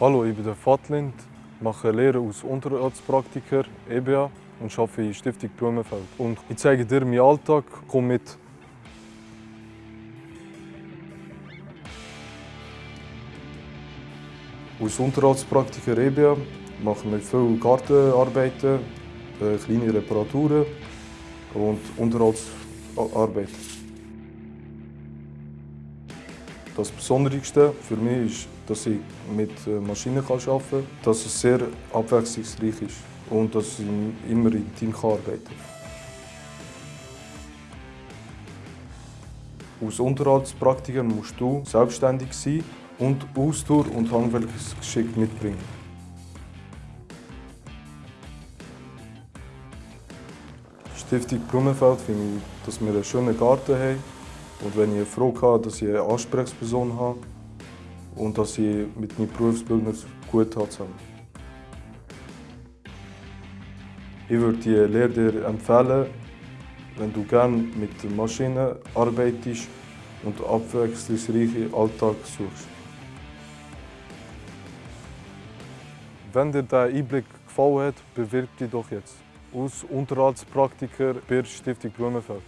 Hallo, ich bin der mache Lehre als Unterarztpraktiker EBA und arbeite in Stiftung Blumenfeld. Und ich zeige dir meinen Alltag, komm mit. Als Unterarztpraktiker EBA machen wir viele Gartenarbeiten, äh, kleine Reparaturen und Unterhaltsarbeiten. Das Besonderste für mich ist, dass ich mit äh, Maschinen arbeiten kann, dass es sehr abwechslungsreich ist und dass ich immer im Team arbeiten kann. Als Unterhaltspraktiker musst du selbstständig sein und Ausdauer und Handwerksgeschick mitbringen. Stiftung Blumenfeld finde ich, dass wir einen schönen Garten haben und wenn ich Frage habe, dass ich eine Ansprechperson habe und dass ich mit meinen Berufsbildnern gut habe zusammen. Ich würde die Lehre empfehlen, wenn du gerne mit Maschinen arbeitest und abwechslungsreichen Alltag suchst. Wenn dir dieser Einblick gefallen hat, bewirb dich doch jetzt als Unterhaltspraktiker bei der Stiftung Blumenfeld.